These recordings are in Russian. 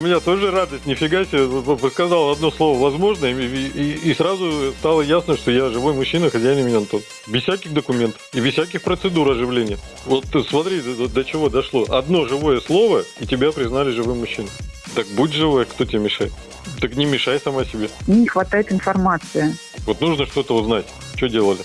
У меня тоже радость, нифига себе, сказал одно слово «возможно», и, и, и сразу стало ясно, что я живой мужчина, хозяин имени Антон. Без всяких документов и без всяких процедур оживления. Вот смотри, до, до чего дошло. Одно живое слово, и тебя признали живым мужчиной. Так будь живой, кто тебе мешает? Так не мешай сама себе. Не хватает информации. Вот нужно что-то узнать. Что делали?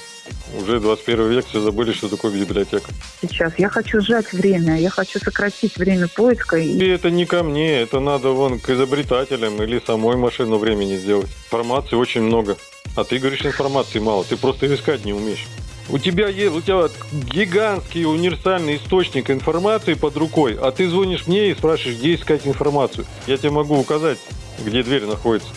Уже 21 век, все забыли, что такое библиотека. Сейчас я хочу сжать время, я хочу сократить время поиска. И это не ко мне, это надо вон к изобретателям или самой машину времени сделать. Информации очень много. А ты говоришь, информации мало, ты просто искать не умеешь. У тебя есть, у тебя гигантский универсальный источник информации под рукой, а ты звонишь мне и спрашиваешь, где искать информацию. Я тебе могу указать, где дверь находится.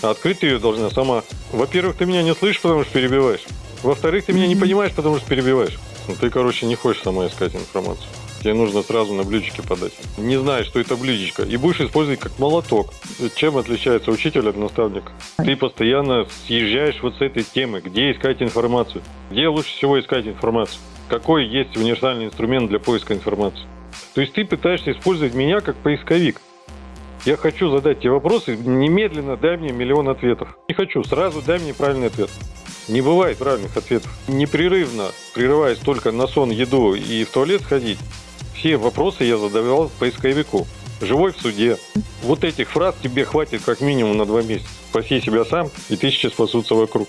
А открыть ты ее должна сама. Во-первых, ты меня не слышишь, потому что перебиваешь. Во-вторых, ты меня не понимаешь, потому что перебиваешь. Ну, ты, короче, не хочешь сама искать информацию. Тебе нужно сразу на блюдечке подать. Не знаешь, что это блюдечко. И будешь использовать как молоток. Чем отличается учитель от наставника? Ты постоянно съезжаешь вот с этой темы. Где искать информацию? Где лучше всего искать информацию? Какой есть универсальный инструмент для поиска информации? То есть ты пытаешься использовать меня как поисковик. Я хочу задать тебе вопросы, немедленно дай мне миллион ответов. Не хочу, сразу дай мне правильный ответ. Не бывает правильных ответов. Непрерывно, прерываясь только на сон, еду и в туалет сходить, все вопросы я задавал поисковику. Живой в суде. Вот этих фраз тебе хватит как минимум на два месяца. Спаси себя сам, и тысячи спасутся вокруг.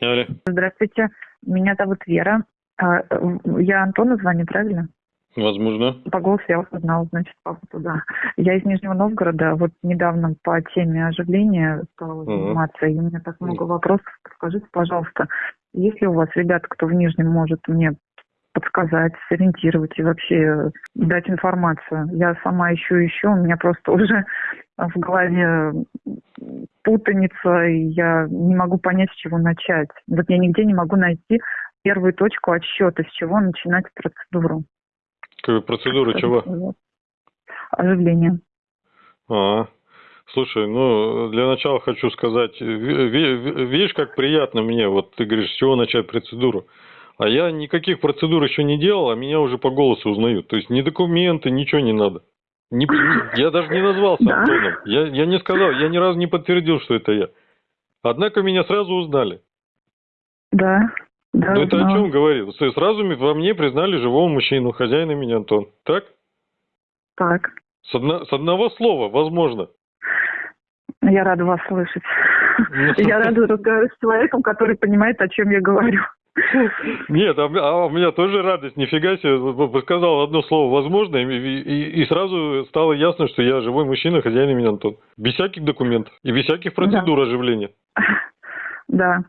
Алле. Здравствуйте, меня зовут Вера. А, я Антону звоню, правильно? Возможно. По голосу я вас узнала, значит, папа туда. Я из Нижнего Новгорода, вот недавно по теме оживления стала заниматься, и у меня так много вопросов. Скажите, пожалуйста, есть ли у вас ребята, кто в Нижнем может мне подсказать, сориентировать и вообще дать информацию. Я сама ищу ищу, у меня просто уже в голове путаница, и я не могу понять, с чего начать. Вот я нигде не могу найти первую точку отсчета, с чего начинать процедуру. Процедура чего? Оживление. А, слушай, ну, для начала хочу сказать, видишь, как приятно мне, вот ты говоришь, с чего начать процедуру. А я никаких процедур еще не делал, а меня уже по голосу узнают. То есть ни документы, ничего не надо. Не, я даже не назвался да? Антоном. Я, я не сказал, я ни разу не подтвердил, что это я. Однако меня сразу узнали. Да. Да, ну это да. о чем говорит? Сразу во мне признали живого мужчину, хозяина меня Антон. Так? Так. С, одно, с одного слова, возможно. Я рада вас слышать. Ну. Я рада разговаривать с человеком, который понимает, о чем я говорю. Нет, а, а у меня тоже радость, нифига себе, сказал одно слово возможно, и, и, и сразу стало ясно, что я живой мужчина, хозяин меня Антон. Без всяких документов и без всяких процедур да. оживления. Да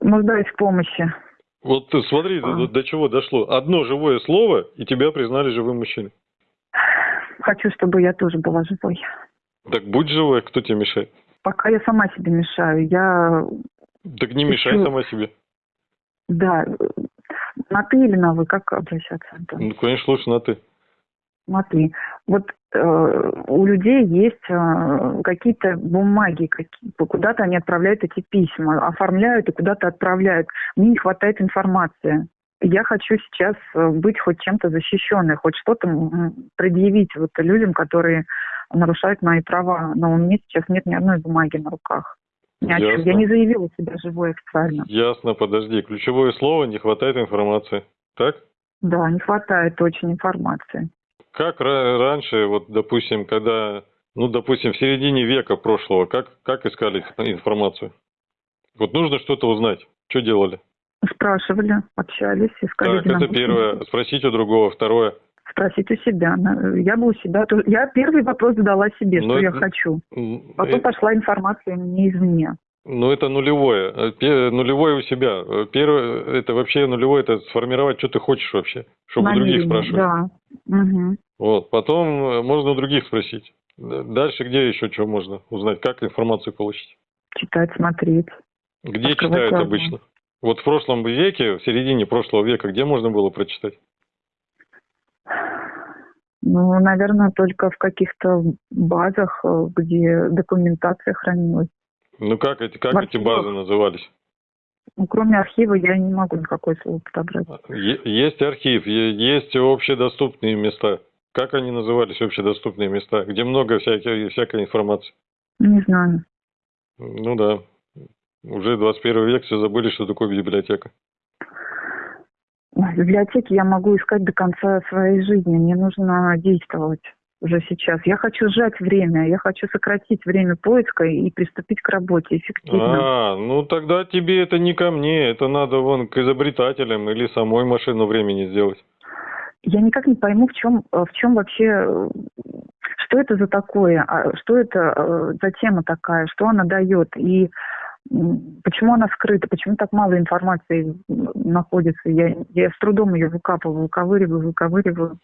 нуждаюсь в помощи. Вот смотри, а. до, до чего дошло. Одно живое слово, и тебя признали живым мужчиной. Хочу, чтобы я тоже была живой. Так будь живой, кто тебе мешает? Пока я сама себе мешаю. Я... Так не мешай Хочу... сама себе. Да. На ты или на вы? Как обращаться, Антон? Ну, конечно, лучше на ты. Смотри, вот э, у людей есть э, какие-то бумаги, какие, куда-то они отправляют эти письма, оформляют и куда-то отправляют. Мне не хватает информации. Я хочу сейчас э, быть хоть чем-то защищенной, хоть что-то предъявить вот людям, которые нарушают мои права. Но у меня сейчас нет ни одной бумаги на руках. Ни Я не заявила себя живой официально. Ясно, подожди. Ключевое слово – не хватает информации. Так? Да, не хватает очень информации. Как раньше, вот, допустим, когда, ну, допустим, в середине века прошлого, как, как искали информацию? Вот нужно что-то узнать. Что делали? Спрашивали, общались, искали. Так, это первое. Спросить у другого. Второе. Спросить у себя. Я бы у себя... Я первый вопрос задала себе, Но ну, что это... я хочу. Потом это... пошла информация мне извне. Ну, это нулевое. Нулевое у себя. Первое, это вообще нулевое, это сформировать, что ты хочешь вообще, чтобы Намерение, других спрашивать. Да. Угу. Вот, потом э, можно у других спросить. Дальше где еще что можно узнать, как информацию получить? Читать, смотреть. Где читают глаза. обычно? Вот в прошлом веке, в середине прошлого века, где можно было прочитать? Ну, наверное, только в каких-то базах, э, где документация хранилась. Ну как эти, как эти базы назывались? Ну, кроме архива я не могу никакое слово подобрать. Есть архив, есть общедоступные места. Как они назывались, общедоступные места, где много всякой, всякой информации? Не знаю. Ну да. Уже 21 век, все забыли, что такое библиотека. В библиотеке я могу искать до конца своей жизни. Мне нужно действовать уже сейчас. Я хочу сжать время, я хочу сократить время поиска и приступить к работе эффективно. А, ну тогда тебе это не ко мне, это надо вон к изобретателям или самой машину времени сделать. Я никак не пойму, в чем, в чем вообще, что это за такое, а что это э, за тема такая, что она дает и почему она скрыта, почему так мало информации находится. Я, я с трудом ее выкапываю, выковыриваю, выковыриваю.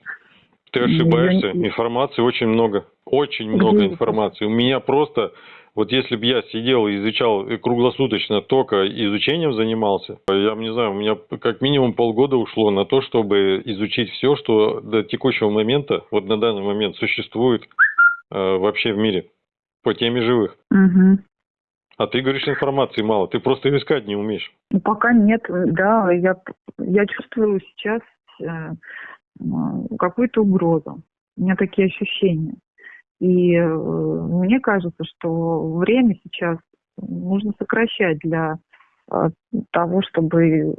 Ты ошибаешься. Информации очень много. Очень много информации. У меня просто, вот если бы я сидел и изучал круглосуточно только изучением занимался, я не знаю, у меня как минимум полгода ушло на то, чтобы изучить все, что до текущего момента, вот на данный момент существует э, вообще в мире по теме живых. Угу. А ты говоришь, информации мало, ты просто ее искать не умеешь. Ну, пока нет, да, я, я чувствую сейчас э, какую-то угрозу. У меня такие ощущения. И э, мне кажется, что время сейчас нужно сокращать для э, того, чтобы э,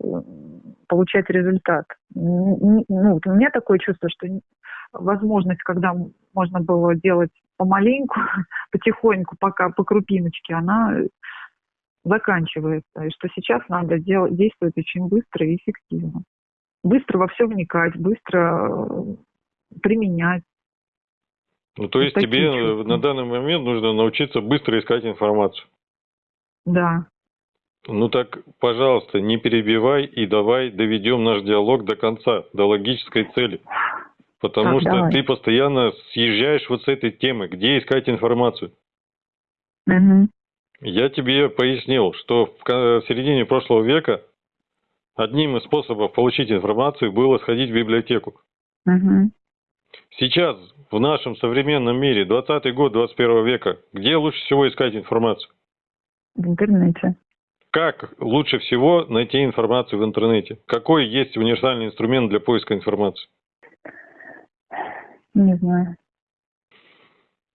получать результат. Ну, вот у меня такое чувство, что возможность, когда можно было делать помаленьку, потихоньку, пока по крупиночке, она заканчивается. И что сейчас надо делать, действовать очень быстро и эффективно быстро во все вникать, быстро э, применять. Ну, то есть тебе чувства. на данный момент нужно научиться быстро искать информацию. Да. Ну так, пожалуйста, не перебивай и давай доведем наш диалог до конца, до логической цели. Потому так, что давай. ты постоянно съезжаешь вот с этой темы, где искать информацию. Угу. Я тебе пояснил, что в середине прошлого века Одним из способов получить информацию было сходить в библиотеку. Угу. Сейчас, в нашем современном мире, 20 год 21 века, где лучше всего искать информацию? В интернете. Как лучше всего найти информацию в интернете? Какой есть универсальный инструмент для поиска информации? Не знаю.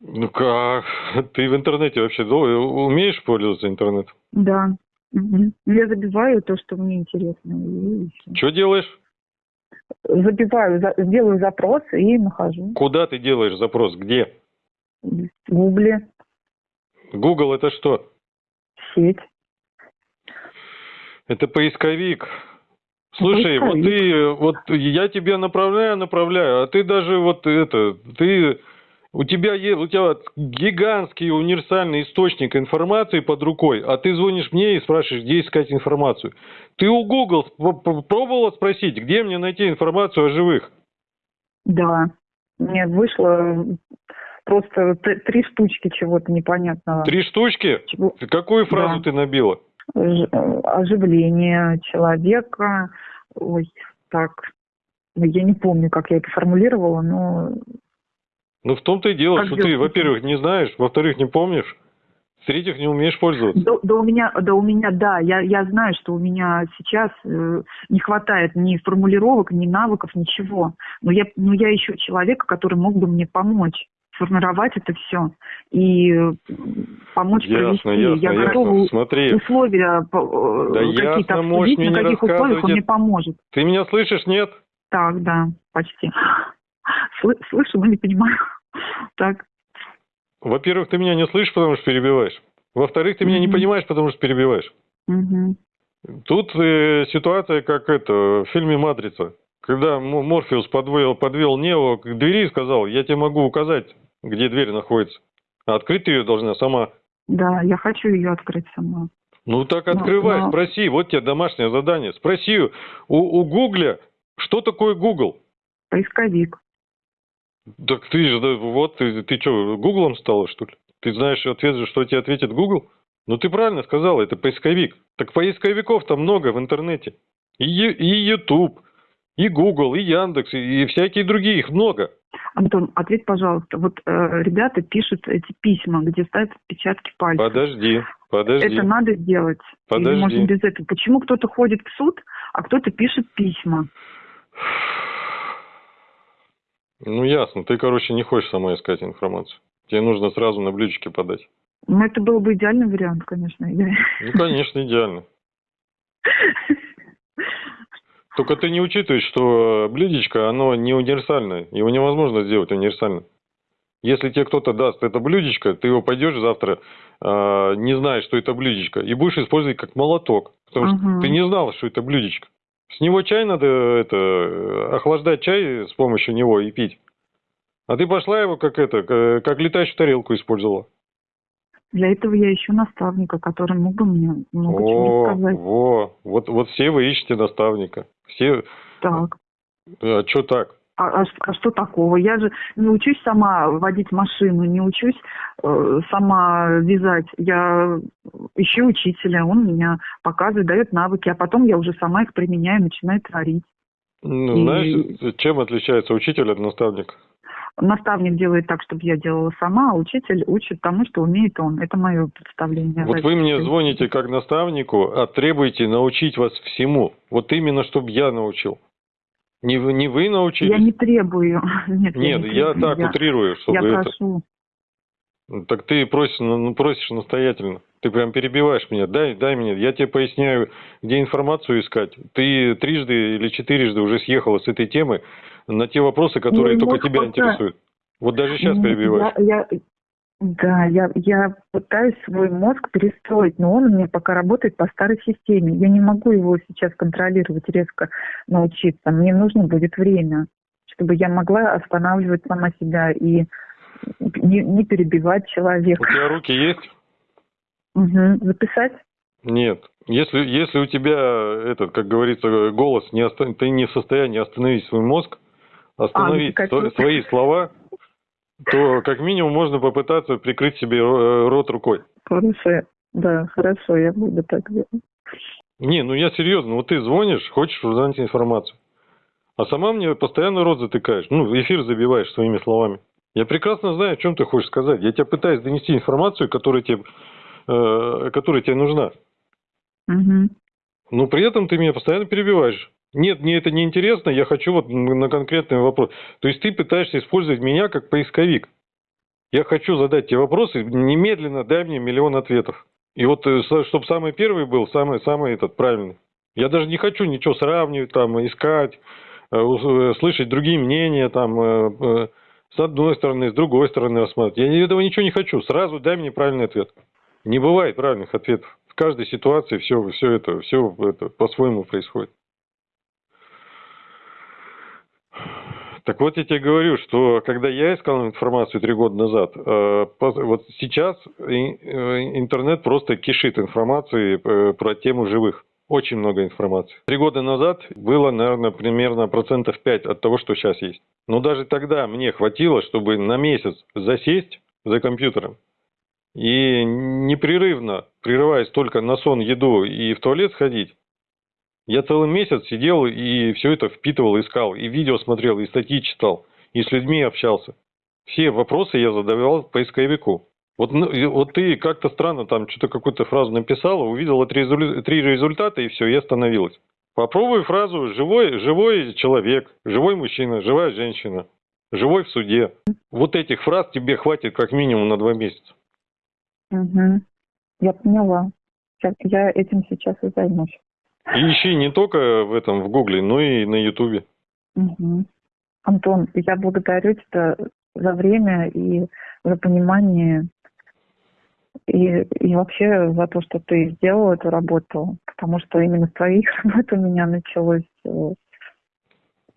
Ну как? Ты в интернете вообще умеешь пользоваться интернетом? Да. Угу. Я забиваю то, что мне интересно. Что делаешь? Забиваю, за, делаю запрос и нахожу. Куда ты делаешь запрос? Где? В Гугле. Google это что? Сеть. Это поисковик. Слушай, поисковик. вот ты, вот я тебя направляю, направляю, а ты даже вот это, ты у тебя, у тебя гигантский универсальный источник информации под рукой, а ты звонишь мне и спрашиваешь, где искать информацию. Ты у Google пробовала спросить, где мне найти информацию о живых? Да. Мне вышло просто три штучки чего-то непонятного. Три штучки? Чего? Какую фразу да. ты набила? Оживление человека. Ой, так. Я не помню, как я это формулировала, но ну, в том-то и дело, как что ты, во-первых, не знаешь, во-вторых, не помнишь, в-третьих, не умеешь пользоваться. Да, да у меня, да у меня, да, я, я знаю, что у меня сейчас э, не хватает ни формулировок, ни навыков, ничего. Но я, но я ищу человека, который мог бы мне помочь сформировать это все и помочь ясно, провести. Ясно, я готова Смотри. условия э, да какие-то обсудить, на каких условиях он мне поможет. Ты меня слышишь, нет? Так, да, почти слышу, но не понимаю. Так. Во-первых, ты меня не слышишь, потому что перебиваешь. Во-вторых, ты меня не понимаешь, потому что перебиваешь. Тут э, ситуация, как это, в фильме «Матрица». Когда Морфеус подвел, подвел Нео к двери и сказал, я тебе могу указать, где дверь находится. А открыть ты ее должна сама. Да, я хочу ее открыть сама. Ну так открывай, но, но... спроси, вот тебе домашнее задание. Спроси у, у Гугля, что такое Google? Поисковик. Так ты же, да, вот, ты, ты что, Гуглом стала, что ли? Ты знаешь ответ, что тебе ответит Google? Ну, ты правильно сказал, это поисковик. Так поисковиков там много в интернете. И, и YouTube, и Google, и Яндекс, и, и всякие другие, их много. Антон, ответь, пожалуйста. Вот э, ребята пишут эти письма, где ставят отпечатки пальцев. Подожди. Подожди. Это надо сделать. Подожди. Или можно без этого. Почему кто-то ходит в суд, а кто-то пишет письма? Ну, ясно. Ты, короче, не хочешь сама искать информацию. Тебе нужно сразу на блюдечке подать. Ну, это был бы идеальный вариант, конечно. Ну, конечно, идеально. Только ты не учитываешь, что блюдечко, оно не универсальное. Его невозможно сделать универсально. Если тебе кто-то даст это блюдечко, ты его пойдешь завтра, а, не зная, что это блюдечко, и будешь использовать как молоток. Потому что Ага. ты не знал, что это блюдечко. С него чай надо, это, охлаждать чай с помощью него и пить. А ты пошла его как это, как летающую тарелку использовала. Для этого я ищу наставника, который мог бы мне много чего О, рассказать. во, вот, вот все вы ищете наставника. Все, Так. а что так? А, а а что такого? Я же не учусь сама водить машину, не учусь э, сама вязать. Я ищу учителя, он меня показывает, дает навыки, а потом я уже сама их применяю, начинаю творить. Ну, И- знаешь, чем отличается учитель от наставника? Наставник делает так, чтобы я делала сама, а учитель учит тому, что умеет он. Это мое представление. Вот вы мне звоните как наставнику, а требуете научить вас всему. Вот именно, чтобы я научил. Не вы, не вы научились? Я не требую. Нет, Нет, не я так я, утрирую, чтобы я это... прошу. Так ты просишь, ну, просишь настоятельно. Ты прям перебиваешь меня. Дай, дай мне. Я тебе поясняю, где информацию искать. Ты трижды или четырежды уже съехала с этой темы на те вопросы, которые Мой только тебя пока- интересуют. Вот даже сейчас перебиваешь. Я, я- да, я, я пытаюсь свой мозг перестроить, но он у меня пока работает по старой системе. Я не могу его сейчас контролировать, резко научиться. Мне нужно будет время, чтобы я могла останавливать сама себя и не, не перебивать У человека. тебя руки есть? Мгм. Записать? Нет. Если, если у тебя, этот, как говорится, голос, не оста- ты не в состоянии остановить свой мозг, остановить А, ну, свои слова, то как минимум можно попытаться прикрыть себе ро- рот рукой. Хорошо. Да, хорошо, я буду так делать. Не, ну я серьезно, вот ты звонишь, хочешь узнать информацию. А сама мне постоянно рот затыкаешь, ну, эфир забиваешь своими словами. Я прекрасно знаю, о чем ты хочешь сказать. Я тебя пытаюсь донести информацию, которая тебе, э, которая тебе нужна. Мгм. Но при этом ты меня постоянно перебиваешь. Нет, мне это не интересно, я хочу вот на конкретный вопрос. То есть ты пытаешься использовать меня как поисковик. Я хочу задать тебе вопросы, немедленно дай мне миллион ответов. И вот, чтобы самый первый был, самый, самый этот правильный. Я даже не хочу ничего сравнивать, там, искать, э, э, слышать другие мнения, там, э, э, с одной стороны, с другой стороны рассматривать. Я этого ничего не хочу. Сразу дай мне правильный ответ. Не бывает правильных ответов. В каждой ситуации все, все это, все это по-своему происходит. Так вот я тебе говорю, что когда я искал информацию три года назад, э, вот сейчас э, интернет просто кишит информацией э, про тему живых. Очень много информации. Три года назад было, наверное, примерно процентов 5 от того, что сейчас есть. Но даже тогда мне хватило, чтобы на месяц засесть за компьютером и непрерывно, прерываясь только на сон, еду и в туалет сходить, я целый месяц сидел и все это впитывал, искал, и видео смотрел, и статьи читал, и с людьми общался. Все вопросы я задавал поисковику. Вот, ну, вот ты как-то странно там что-то какую-то фразу написала, увидела три, три результата, и все, и остановилась. Попробуй фразу «живой, живой человек», «живой мужчина», «живая женщина», «живой в суде». Вот этих фраз тебе хватит как минимум на два месяца. Мгм. Я поняла. Я, я этим сейчас и займусь. И ищи не только в этом, в Гугле, но и на Ютубе. Мгм. Антон, я благодарю тебя за время и за понимание и, и вообще за то, что ты сделал эту работу, потому что именно с твоих работ у меня началось э,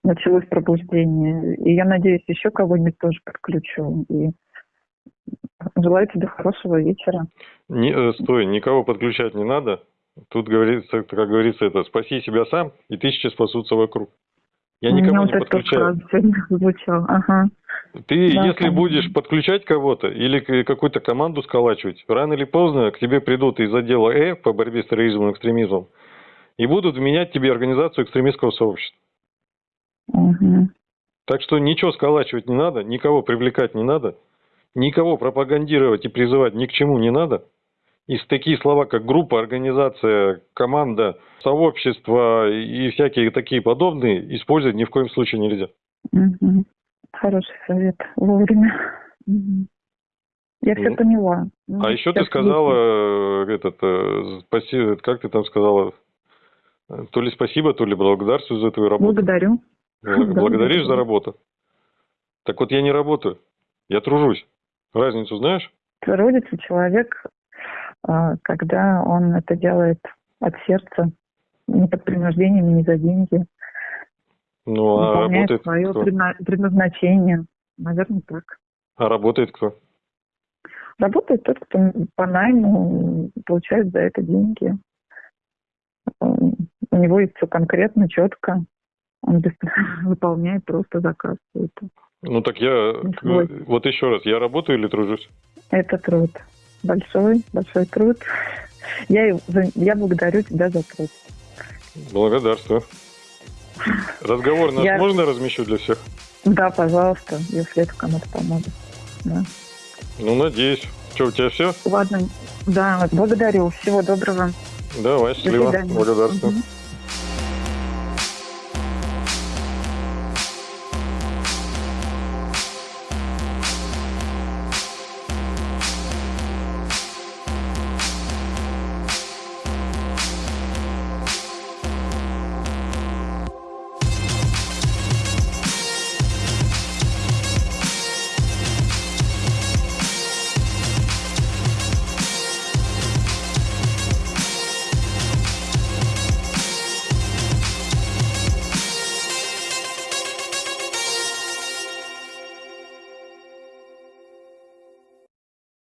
началось пробуждение. И я надеюсь, еще кого-нибудь тоже подключу. И желаю тебе хорошего вечера. Не, э, стой, никого подключать не надо. Тут говорится, как говорится, это спаси себя сам, и тысячи спасутся вокруг. Я У меня никого вот не подключаю. звучала. Ага. Ты, Да, если конечно. будешь подключать кого-то или какую-то команду сколачивать, рано или поздно к тебе придут из отдела Э по борьбе с терроризмом и экстремизмом и будут менять тебе организацию экстремистского сообщества. Мгм. Так что ничего сколачивать не надо, никого привлекать не надо, никого пропагандировать и призывать ни к чему не надо. И такие слова, как группа, организация, команда, сообщество и всякие такие подобные использовать ни в коем случае нельзя. Угу. Хороший совет. Вовремя. Угу. Я все Ну, поняла. Ну, А еще ты сказала, э, этот, э, спасибо, как ты там сказала, Э, то ли спасибо, то ли благодарствую за твою есть- работу. Благодарю. Бл- Да, Благодаришь за работу? Так вот я не работаю, я тружусь. Разницу знаешь? Трудится человек, когда он это делает от сердца, не под принуждением, не за деньги, Ну, а выполняет работает свое кто? предна- предназначение. Наверное, так. А работает кто? Работает тот, кто по найму получает за это деньги. М, У него есть все конкретно, четко. Он без- выполняет просто заказ. Это, Ну так я, вот еще раз, я работаю или тружусь? это труд. Большой, большой труд. Я, я благодарю тебя за труд. Благодарствую. Разговор наш Я- можно размещу для всех? Да, пожалуйста, если это кому-то поможет. Да. Ну, надеюсь. Что, у тебя все? Ладно, да, благодарю. Всего доброго. Давай, До счастливо. свидания. Благодарствую. Мгм.